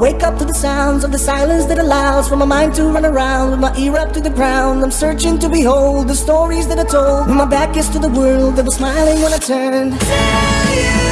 wake up to the sounds of the silence that allows for my mind to run around with my ear up to the ground. I'm searching to behold the stories that are told when my back is to the world that was smiling when I turned.